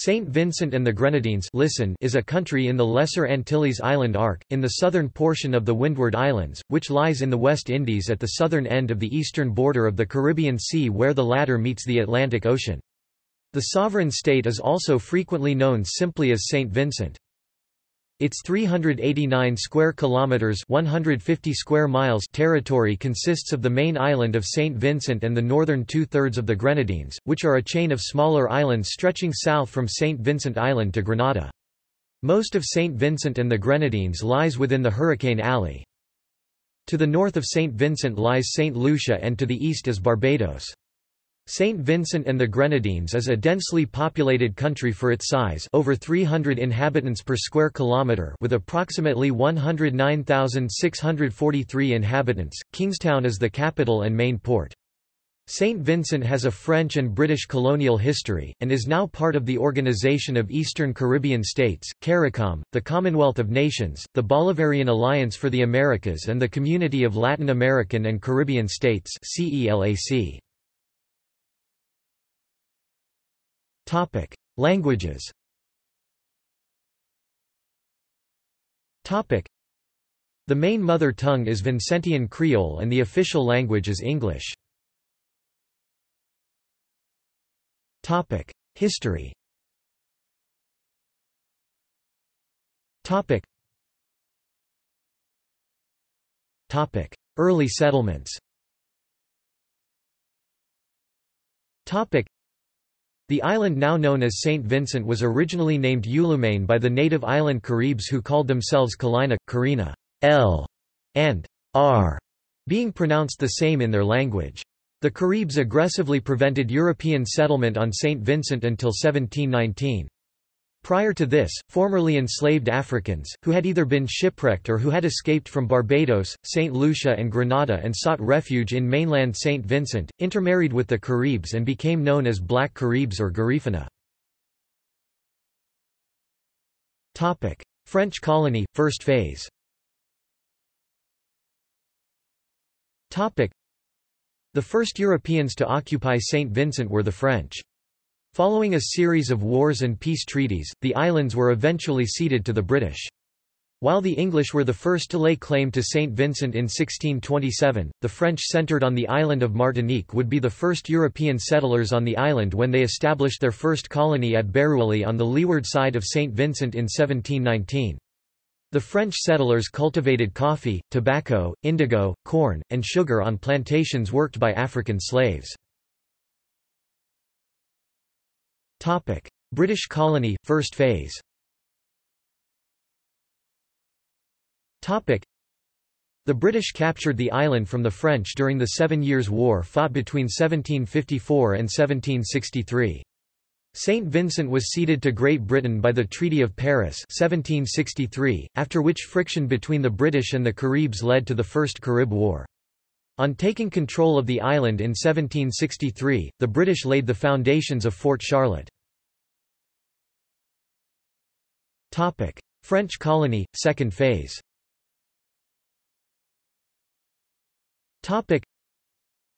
Saint Vincent and the Grenadines listen is a country in the Lesser Antilles Island arc, in the southern portion of the Windward Islands, which lies in the West Indies at the southern end of the eastern border of the Caribbean Sea where the latter meets the Atlantic Ocean. The sovereign state is also frequently known simply as Saint Vincent. Its 389 square kilometers, 150 square miles territory consists of the main island of St. Vincent and the northern two-thirds of the Grenadines, which are a chain of smaller islands stretching south from St. Vincent Island to Grenada. Most of St. Vincent and the Grenadines lies within the Hurricane Alley. To the north of St. Vincent lies St. Lucia and to the east is Barbados. St. Vincent and the Grenadines is a densely populated country for its size over 300 inhabitants per square kilometre with approximately 109,643 inhabitants. Kingstown is the capital and main port. St. Vincent has a French and British colonial history, and is now part of the Organization of Eastern Caribbean States, CARICOM, the Commonwealth of Nations, the Bolivarian Alliance for the Americas and the Community of Latin American and Caribbean States CELAC. Topic: Languages. Topic: The main mother tongue is Vincentian Creole and the official language is English. Topic: History. Topic. Topic: Early settlements. Topic: the island now known as St. Vincent was originally named Youloumain by the native island Caribs who called themselves Kalina, Karina, L, and R, being pronounced the same in their language. The Caribs aggressively prevented European settlement on St. Vincent until 1719. Prior to this, formerly enslaved Africans, who had either been shipwrecked or who had escaped from Barbados, St. Lucia and Grenada and sought refuge in mainland St. Vincent, intermarried with the Caribs and became known as Black Caribs or Garifuna. French colony, first phase The first Europeans to occupy St. Vincent were the French. Following a series of wars and peace treaties, the islands were eventually ceded to the British. While the English were the first to lay claim to St. Vincent in 1627, the French centred on the island of Martinique would be the first European settlers on the island when they established their first colony at Barrouallie on the leeward side of St. Vincent in 1719. The French settlers cultivated coffee, tobacco, indigo, corn, and sugar on plantations worked by African slaves. Topic: British colony, first phase. Topic: The British captured the island from the French during the Seven Years' War fought between 1754 and 1763. St. Vincent was ceded to Great Britain by the Treaty of Paris 1763, after which friction between the British and the Caribs led to the First Carib War. On taking control of the island in 1763, the British laid the foundations of Fort Charlotte. French colony, second phase.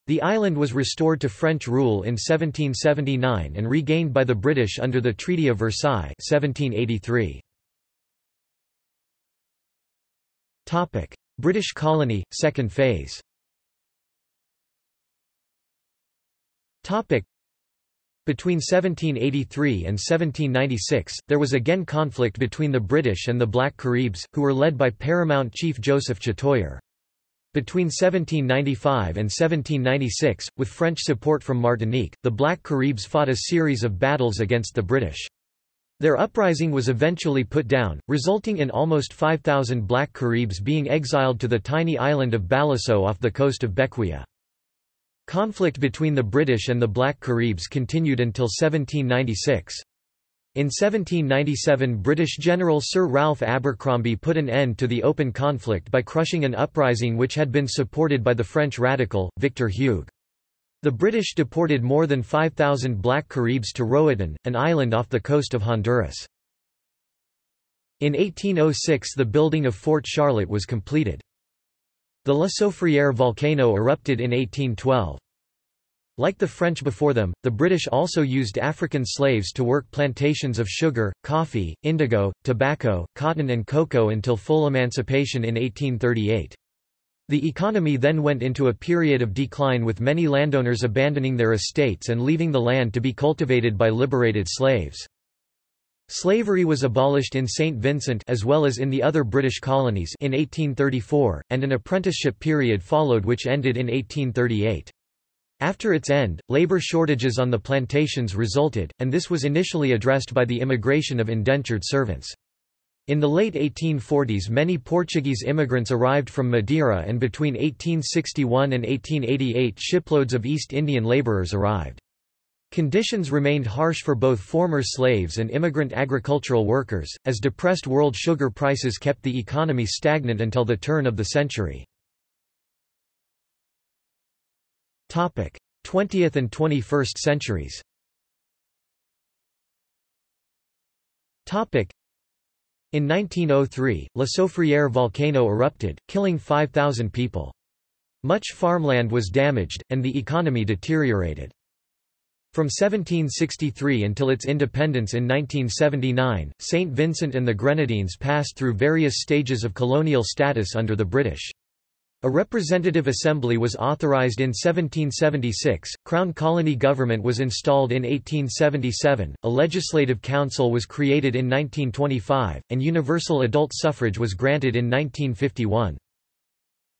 The island was restored to French rule in 1779 and regained by the British under the Treaty of Versailles 1783. British colony, second phase between 1783 and 1796, there was again conflict between the British and the Black Caribs, who were led by Paramount Chief Joseph Chatoyer. Between 1795 and 1796, with French support from Martinique, the Black Caribs fought a series of battles against the British. Their uprising was eventually put down, resulting in almost 5,000 Black Caribs being exiled to the tiny island of Baliceaux off the coast of Bequia. Conflict between the British and the Black Caribs continued until 1796. In 1797 British General Sir Ralph Abercromby put an end to the open conflict by crushing an uprising which had been supported by the French radical, Victor Hugues. The British deported more than 5,000 Black Caribs to Roatan, an island off the coast of Honduras. In 1806 the building of Fort Charlotte was completed. The La Soufriere volcano erupted in 1812. Like the French before them, the British also used African slaves to work plantations of sugar, coffee, indigo, tobacco, cotton and cocoa until full emancipation in 1838. The economy then went into a period of decline with many landowners abandoning their estates and leaving the land to be cultivated by liberated slaves. Slavery was abolished in St. Vincent as well as in the other British colonies in 1834, and an apprenticeship period followed which ended in 1838. After its end, labor shortages on the plantations resulted, and this was initially addressed by the immigration of indentured servants. In the late 1840s many Portuguese immigrants arrived from Madeira and between 1861 and 1888 shiploads of East Indian laborers arrived. Conditions remained harsh for both former slaves and immigrant agricultural workers, as depressed world sugar prices kept the economy stagnant until the turn of the century. 20th and 21st centuries in 1903, La Soufrière volcano erupted, killing 5,000 people. Much farmland was damaged, and the economy deteriorated. From 1763 until its independence in 1979, St. Vincent and the Grenadines passed through various stages of colonial status under the British. A representative assembly was authorized in 1776, Crown colony government was installed in 1877, a legislative council was created in 1925, and universal adult suffrage was granted in 1951.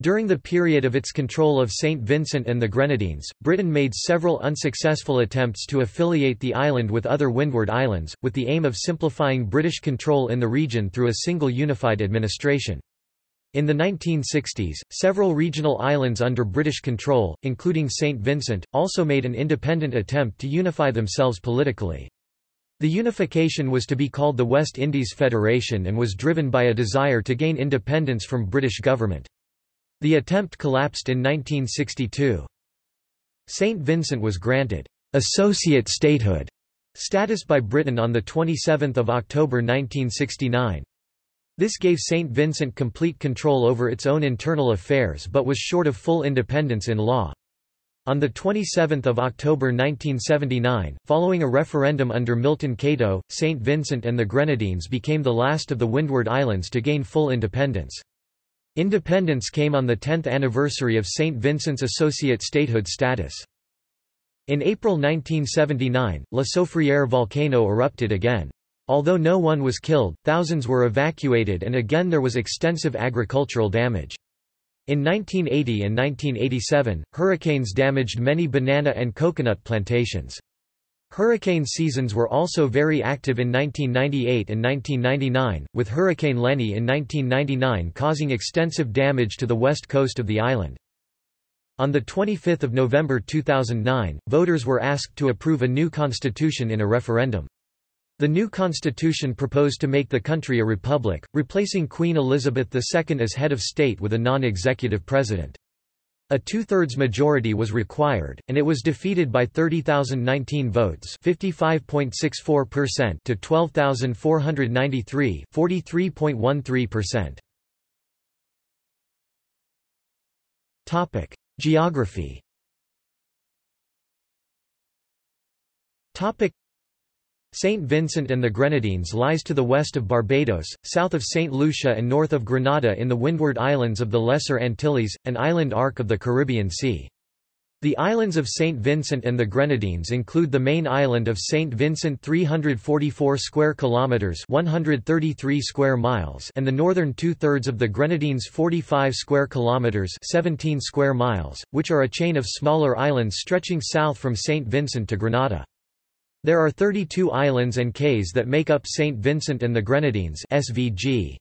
During the period of its control of St. Vincent and the Grenadines, Britain made several unsuccessful attempts to affiliate the island with other Windward Islands, with the aim of simplifying British control in the region through a single unified administration. In the 1960s, several regional islands under British control, including St. Vincent, also made an independent attempt to unify themselves politically. The unification was to be called the West Indies Federation and was driven by a desire to gain independence from British government. The attempt collapsed in 1962. St. Vincent was granted associate statehood status by Britain on 27 October 1969. This gave St. Vincent complete control over its own internal affairs but was short of full independence in law. On 27 October 1979, following a referendum under Milton Cato, St. Vincent and the Grenadines became the last of the Windward Islands to gain full independence. Independence came on the 10th anniversary of St. Vincent's associate statehood status. In April 1979, La Soufrière volcano erupted again. Although no one was killed, thousands were evacuated and again there was extensive agricultural damage. In 1980 and 1987, hurricanes damaged many banana and coconut plantations. Hurricane seasons were also very active in 1998 and 1999, with Hurricane Lenny in 1999 causing extensive damage to the west coast of the island. On 25 November 2009, voters were asked to approve a new constitution in a referendum. The new constitution proposed to make the country a republic, replacing Queen Elizabeth II as head of state with a non-executive president. A two-thirds majority was required, and it was defeated by 30,019 votes (55.64%) to 12,493 (43.13%). Topic: Geography. Topic: St. Vincent and the Grenadines lies to the west of Barbados, south of St. Lucia and north of Grenada in the Windward Islands of the Lesser Antilles, an island arc of the Caribbean Sea. The islands of St. Vincent and the Grenadines include the main island of St. Vincent 344 square kilometers 133 square miles and the northern two-thirds of the Grenadines 45 square kilometers 17 square miles, which are a chain of smaller islands stretching south from St. Vincent to Grenada. There are 32 islands and cays that make up St. Vincent and the Grenadines SVG.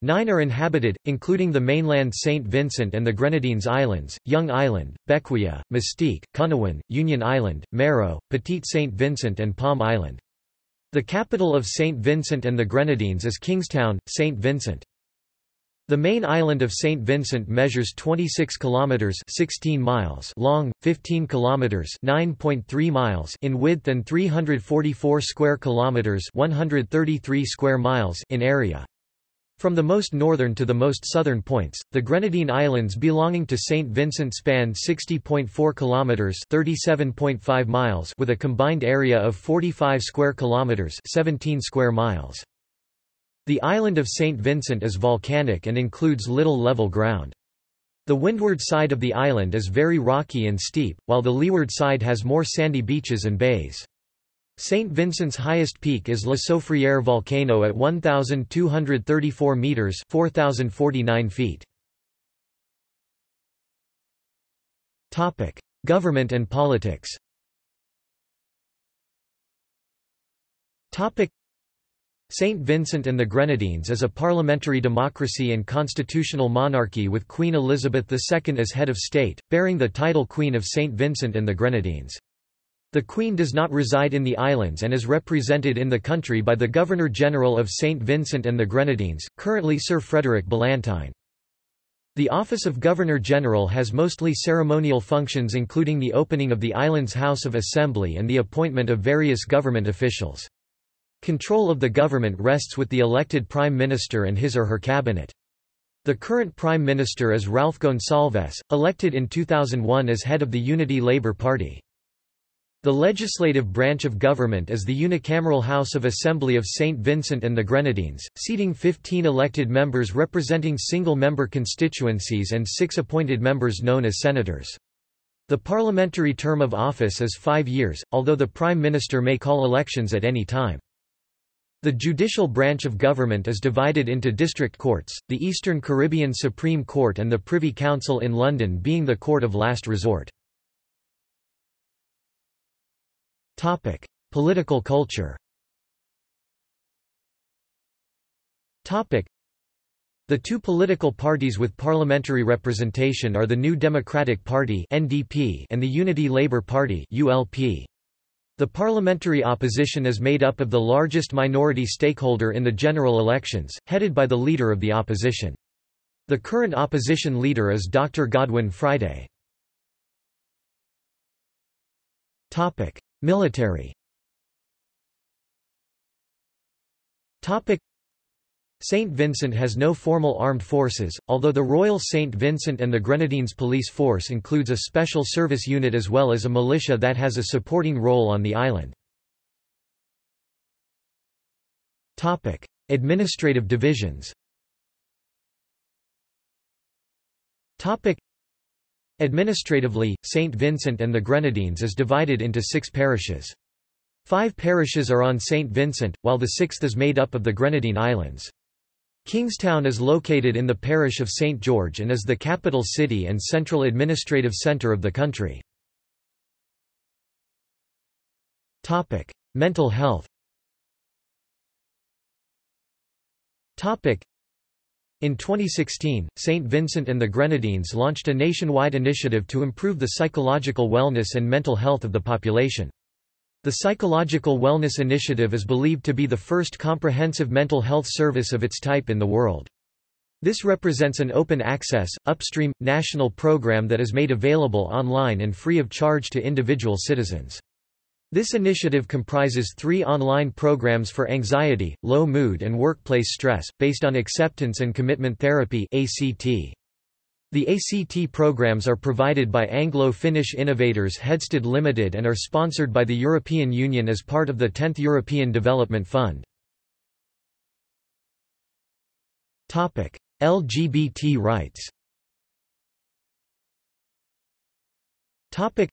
Nine are inhabited, including the mainland St. Vincent and the Grenadines Islands, Young Island, Bequia, Mustique, Canouan, Union Island, Mayreau, Petite St. Vincent and Palm Island. The capital of St. Vincent and the Grenadines is Kingstown, St. Vincent. The main island of St. Vincent measures 26 kilometers 16 miles long, 15 kilometers 9.3 miles in width and 344 square kilometers 133 square miles in area. From the most northern to the most southern points, the Grenadine Islands belonging to St. Vincent span 60.4 kilometers (37.5 miles) with a combined area of 45 square kilometers (17 square miles). The island of St. Vincent is volcanic and includes little level ground. The windward side of the island is very rocky and steep, while the leeward side has more sandy beaches and bays. St. Vincent's highest peak is La Soufriere volcano at 1,234 metres 4,049 feet. Government and politics St. Vincent and the Grenadines is a parliamentary democracy and constitutional monarchy with Queen Elizabeth II as head of state, bearing the title Queen of St. Vincent and the Grenadines. The Queen does not reside in the islands and is represented in the country by the Governor-General of St. Vincent and the Grenadines, currently Sir Frederick Ballantyne. The office of Governor-General has mostly ceremonial functions including the opening of the island's House of Assembly and the appointment of various government officials. Control of the government rests with the elected Prime Minister and his or her cabinet. The current Prime Minister is Ralph Gonsalves, elected in 2001 as head of the Unity Labour Party. The legislative branch of government is the unicameral House of Assembly of St. Vincent and the Grenadines, seating 15 elected members representing single-member constituencies and six appointed members known as senators. The parliamentary term of office is five years, although the Prime Minister may call elections at any time. The judicial branch of government is divided into district courts, the Eastern Caribbean Supreme Court and the Privy Council in London being the court of last resort. Topic: Political culture. Topic: The two political parties with parliamentary representation are the New Democratic Party (NDP) and the Unity Labour Party (ULP). The parliamentary opposition is made up of the largest minority stakeholder in the general elections, headed by the leader of the opposition. The current opposition leader is Dr. Godwin Friday. Military St. Vincent has no formal armed forces, although the Royal St. Vincent and the Grenadines Police Force includes a special service unit as well as a militia that has a supporting role on the island. Administrative divisions Administratively, St. Vincent and the Grenadines is divided into six parishes. Five parishes are on St. Vincent, while the sixth is made up of the Grenadine Islands. Kingstown is located in the parish of St. George and is the capital city and central administrative centre of the country. Mental health in 2016, St. Vincent and the Grenadines launched a nationwide initiative to improve the psychological wellness and mental health of the population. The Psychological Wellness Initiative is believed to be the first comprehensive mental health service of its type in the world. This represents an open-access, upstream, national program that is made available online and free of charge to individual citizens. This initiative comprises three online programs for anxiety, low mood and workplace stress, based on acceptance and commitment therapy ACT. The ACT programs are provided by Anglo-Finnish innovators Hedsted Limited and are sponsored by the European Union as part of the 10th European Development Fund. Topic: LGBT rights Topic: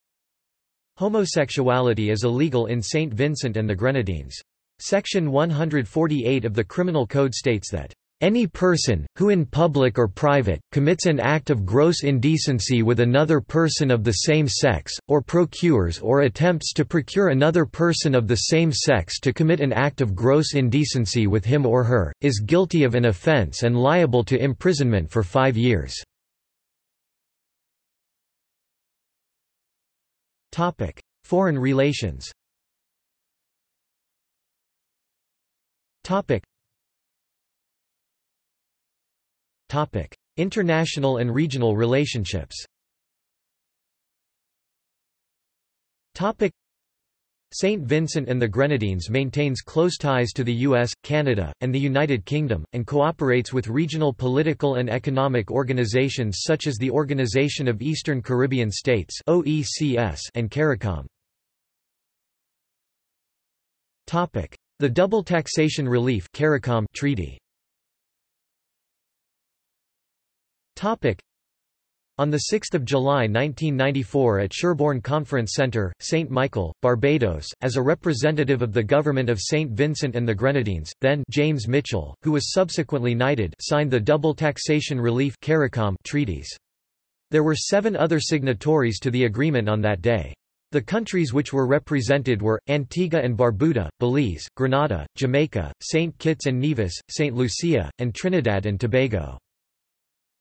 Homosexuality is illegal in St. Vincent and the Grenadines. Section 148 of the Criminal Code states that any person, who in public or private, commits an act of gross indecency with another person of the same sex, or procures or attempts to procure another person of the same sex to commit an act of gross indecency with him or her, is guilty of an offence and liable to imprisonment for five years. Foreign relations. Topic. International and regional relationships. Topic. St. Vincent and the Grenadines maintains close ties to the US, Canada, and the United Kingdom, and cooperates with regional political and economic organizations such as the Organization of Eastern Caribbean States and CARICOM. The Double Taxation Relief Treaty on 6 July 1994 at Sherbourne Conference Centre, St. Michael, Barbados, as a representative of the government of St. Vincent and the Grenadines, then James Mitchell, who was subsequently knighted signed the Double Taxation Relief treaties. There were seven other signatories to the agreement on that day. The countries which were represented were, Antigua and Barbuda, Belize, Grenada, Jamaica, St. Kitts and Nevis, St. Lucia, and Trinidad and Tobago.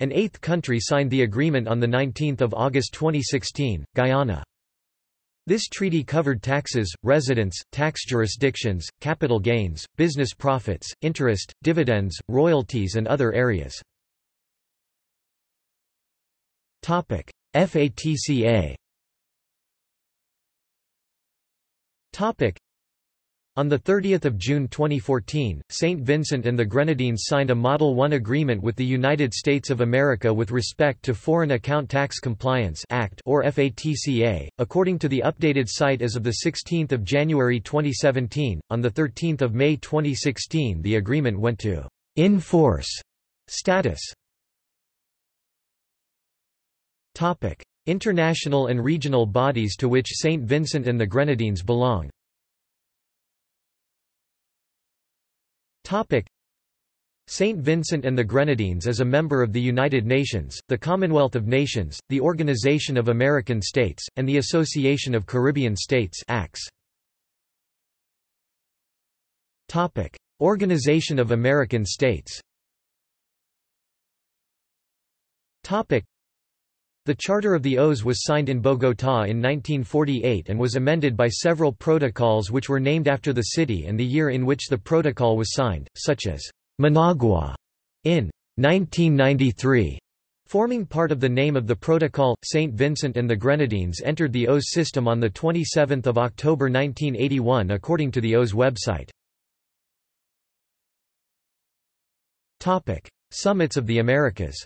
An eighth country signed the agreement on 19 August 2016, Guyana. This treaty covered taxes, residence, tax jurisdictions, capital gains, business profits, interest, dividends, royalties and other areas. FATCA on 30 June 2014, St. Vincent and the Grenadines signed a Model 1 agreement with the United States of America with respect to Foreign Account Tax Compliance Act or FATCA. According to the updated site as of 16 January 2017, on 13 May 2016 the agreement went to in force status. International and regional bodies to which St. Vincent and the Grenadines belong St. Vincent and the Grenadines is a member of the United Nations, the Commonwealth of Nations, the Organization of American States, and the Association of Caribbean States Organization of American States the Charter of the OAS was signed in Bogotá in 1948 and was amended by several protocols which were named after the city and the year in which the protocol was signed, such as Managua in 1993. Forming part of the name of the protocol, St. Vincent and the Grenadines entered the OAS system on 27 October 1981 according to the OAS website. Summits of the Americas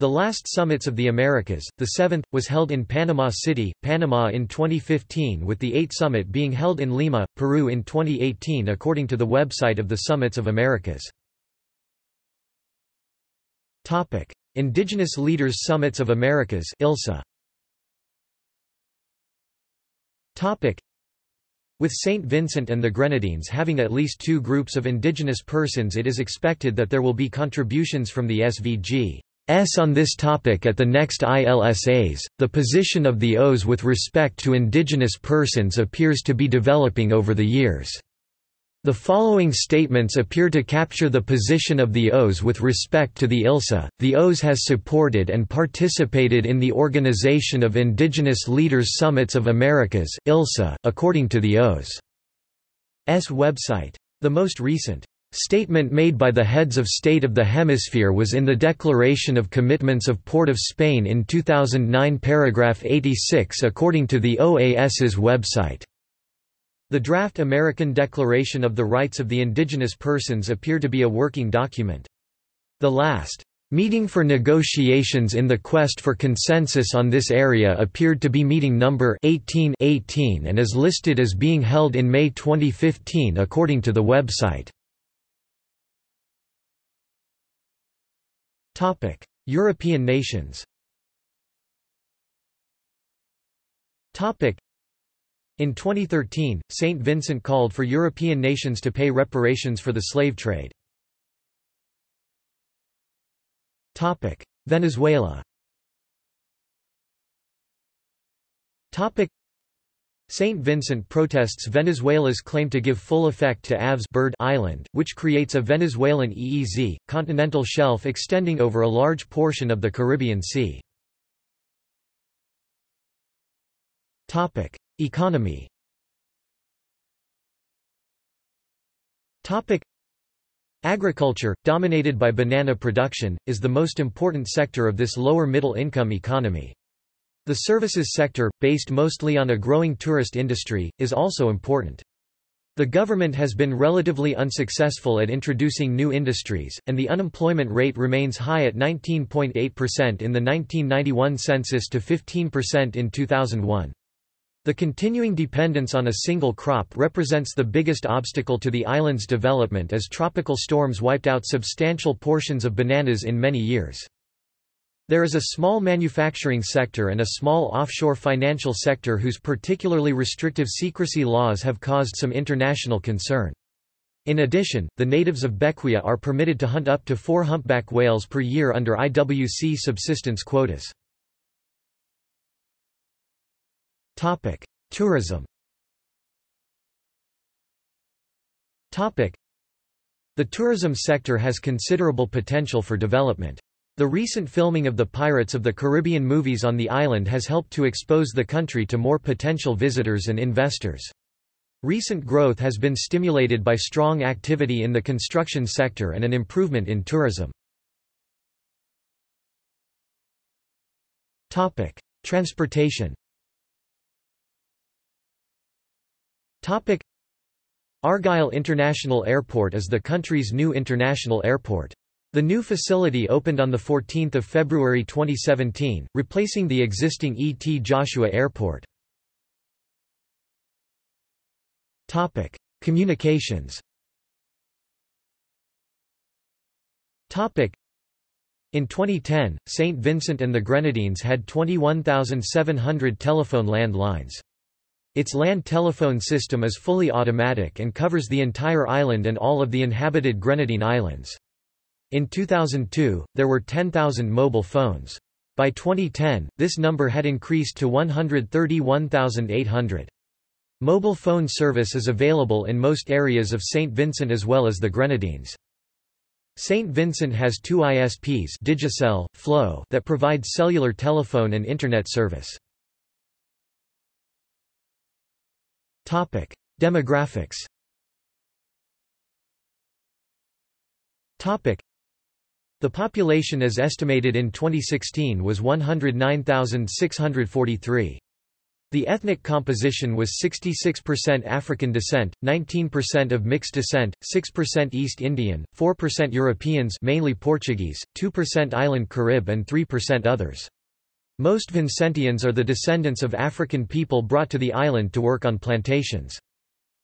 the last Summits of the Americas, the seventh, was held in Panama City, Panama in 2015 with the eighth summit being held in Lima, Peru in 2018 according to the website of the Summits of Americas. Topic. Indigenous Leaders Summits of Americas ILSA. With St. Vincent and the Grenadines having at least two groups of indigenous persons it is expected that there will be contributions from the SVG. On this topic at the next ILSAs. The position of the OAS with respect to indigenous persons appears to be developing over the years. The following statements appear to capture the position of the OAS with respect to the ILSA. The OAS has supported and participated in the Organization of Indigenous Leaders Summits of Americas (ILSA), according to the O's S website. The most recent statement made by the heads of state of the hemisphere was in the Declaration of Commitments of Port of Spain in 2009 paragraph 86 according to the OAS's website. The draft American Declaration of the Rights of the Indigenous Persons appear to be a working document. The last meeting for negotiations in the quest for consensus on this area appeared to be meeting number 1818 and is listed as being held in May 2015 according to the website. Topic: European nations in 2013, St. Vincent called for European nations to pay reparations for the slave trade. Venezuela St. Vincent protests Venezuela's claim to give full effect to Aves Bird Island, which creates a Venezuelan EEZ, continental shelf extending over a large portion of the Caribbean Sea. Economy Agriculture, dominated by banana production, is the most important sector of this lower middle income economy. The services sector, based mostly on a growing tourist industry, is also important. The government has been relatively unsuccessful at introducing new industries, and the unemployment rate remains high at 19.8% in the 1991 census to 15% in 2001. The continuing dependence on a single crop represents the biggest obstacle to the island's development as tropical storms wiped out substantial portions of bananas in many years. There is a small manufacturing sector and a small offshore financial sector whose particularly restrictive secrecy laws have caused some international concern. In addition, the natives of Bequia are permitted to hunt up to four humpback whales per year under IWC subsistence quotas. Tourism The tourism sector has considerable potential for development. The recent filming of the Pirates of the Caribbean movies on the island has helped to expose the country to more potential visitors and investors. Recent growth has been stimulated by strong activity in the construction sector and an improvement in tourism. Transportation Argyle International Airport is the country's new international airport. The new facility opened on 14 February 2017, replacing the existing E. T. Joshua Airport. Communications in 2010, St. Vincent and the Grenadines had 21,700 telephone land lines. Its land telephone system is fully automatic and covers the entire island and all of the inhabited Grenadine Islands. In 2002, there were 10,000 mobile phones. By 2010, this number had increased to 131,800. Mobile phone service is available in most areas of St. Vincent as well as the Grenadines. St. Vincent has two ISPs Digicel, Flow that provide cellular telephone and Internet service. Demographics Topic: the population as estimated in 2016 was 109,643. The ethnic composition was 66% African descent, 19% of mixed descent, 6% East Indian, 4% Europeans mainly Portuguese, 2% Island Carib and 3% others. Most Vincentians are the descendants of African people brought to the island to work on plantations.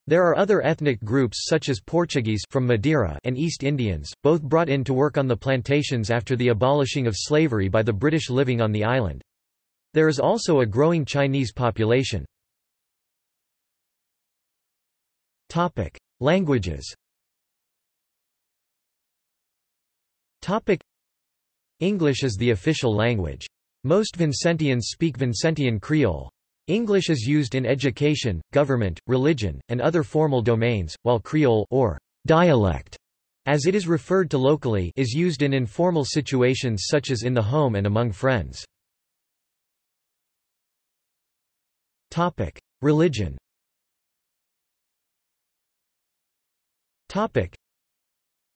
There are other ethnic groups such as Portuguese from Madeira and East Indians, both brought in to work on the plantations after the abolishing of slavery by the British living on the island. There is also a growing Chinese population. Topic: Languages Topic: English is the official language. Most Vincentians speak Vincentian Creole. English is used in education, government, religion, and other formal domains, while Creole or dialect, as it is referred to locally, is used in informal situations such as in the home and among friends. Topic: Religion. Topic: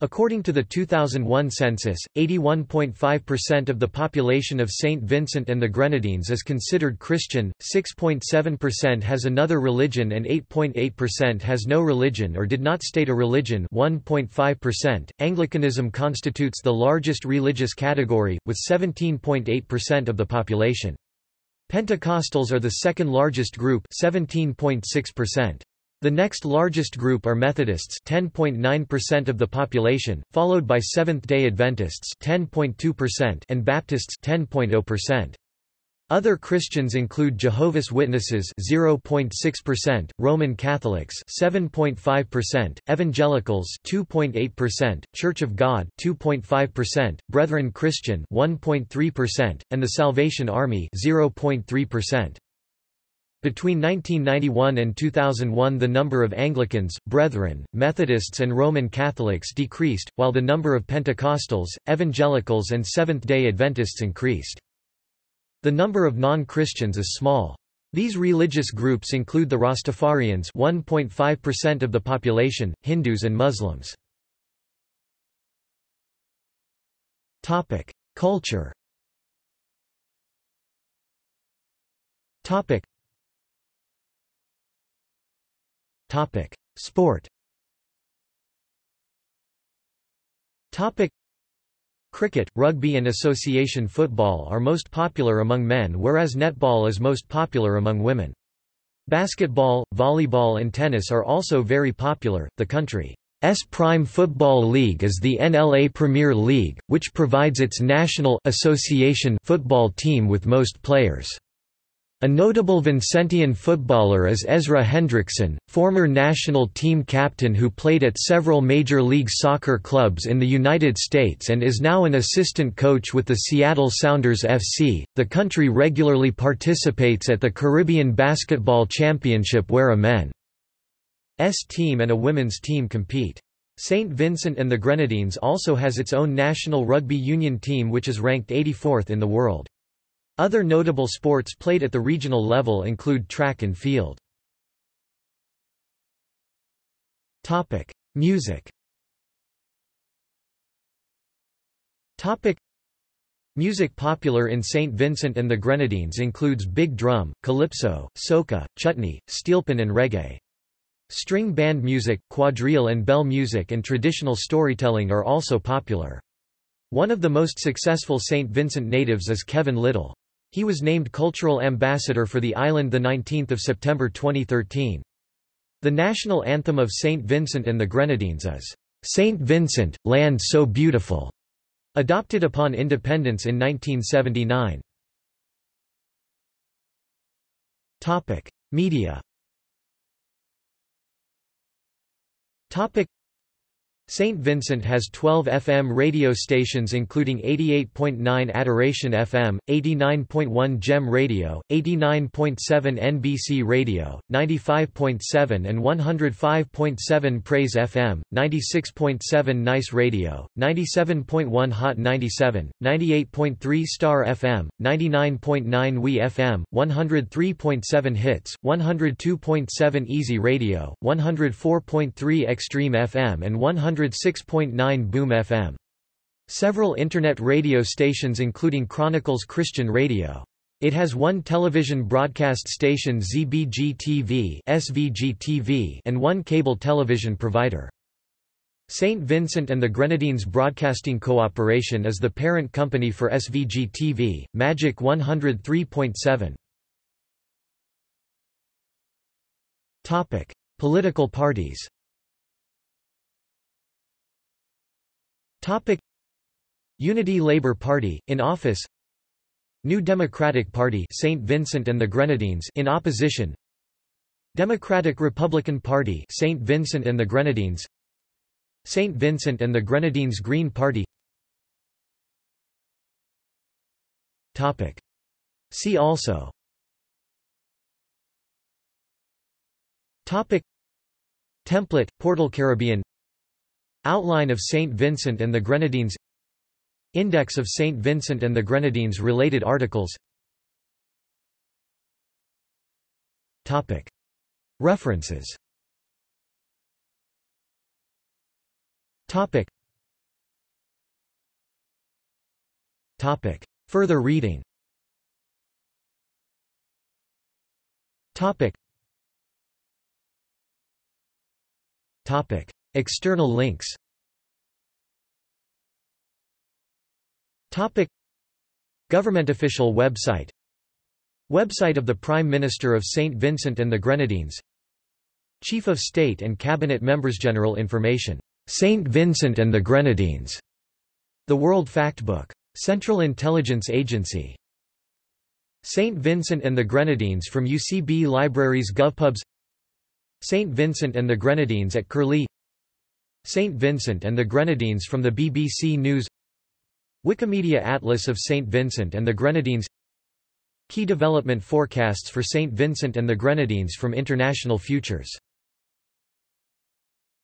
According to the 2001 census, 81.5% of the population of St. Vincent and the Grenadines is considered Christian, 6.7% has another religion and 8.8% has no religion or did not state a religion 1.5%. Anglicanism constitutes the largest religious category, with 17.8% of the population. Pentecostals are the second largest group 17.6%. The next largest group are Methodists 10.9% of the population, followed by Seventh-day Adventists 10.2% and Baptists 10.0%. Other Christians include Jehovah's Witnesses 0.6%, Roman Catholics 7.5%, Evangelicals 2.8%, Church of God 2.5%, Brethren Christian 1.3%, and the Salvation Army 0.3%. Between 1991 and 2001 the number of Anglicans, Brethren, Methodists and Roman Catholics decreased, while the number of Pentecostals, Evangelicals and Seventh-day Adventists increased. The number of non-Christians is small. These religious groups include the Rastafarians 1.5% of the population, Hindus and Muslims. Culture Topic. Sport Topic. Cricket, rugby and association football are most popular among men whereas netball is most popular among women. Basketball, volleyball and tennis are also very popular. The country S Prime Football League is the NLA Premier League, which provides its national association football team with most players. A notable Vincentian footballer is Ezra Hendrickson, former national team captain who played at several Major League Soccer clubs in the United States and is now an assistant coach with the Seattle Sounders FC. The country regularly participates at the Caribbean Basketball Championship where a men's team and a women's team compete. St. Vincent and the Grenadines also has its own national rugby union team which is ranked 84th in the world. Other notable sports played at the regional level include track and field. Topic: Music. Topic: Music popular in St. Vincent and the Grenadines includes big drum, calypso, soca, chutney, steelpan and reggae. String band music, quadrille and bell music and traditional storytelling are also popular. One of the most successful St. Vincent natives is Kevin Lyttle. He was named Cultural Ambassador for the island 19 September 2013. The national anthem of St. Vincent and the Grenadines is, "'St. Vincent, Land So Beautiful", adopted upon independence in 1979. Media St. Vincent has 12 FM radio stations including 88.9 Adoration FM, 89.1 GEM Radio, 89.7 NBC Radio, 95.7 and 105.7 Praise FM, 96.7 Nice Radio, 97.1 Hot 97, 98.3 Star FM, 99.9 WE FM, 103.7 Hits, 102.7 Easy Radio, 104.3 Extreme FM and 100 106.9 Boom FM. Several internet radio stations including Chronicles Christian Radio. It has one television broadcast station ZBG-TV SVG-TV and one cable television provider. St. Vincent and the Grenadines Broadcasting Cooperation is the parent company for SVG-TV, Magic 103.7. Political parties Topic. Unity Labour Party in office. New Democratic Party St Vincent and the Grenadines in opposition. Democratic Republican Party St Vincent and the Grenadines. St Vincent and the Grenadines Green Party. Topic. See also. Topic. Template Portal Caribbean Outline of St. Vincent and the Grenadines Index of St. Vincent and the Grenadines related articles. References. Further reading External links Topic Government official website Website of the Prime Minister of St. Vincent and the Grenadines Chief of State and Cabinet Members General Information St. Vincent and the Grenadines The World Factbook Central Intelligence Agency St. Vincent and the Grenadines from UCB Libraries GovPubs St. Vincent and the Grenadines at Curlie St. Vincent and the Grenadines from the BBC News Wikimedia Atlas of St. Vincent and the Grenadines Key development forecasts for St. Vincent and the Grenadines from International Futures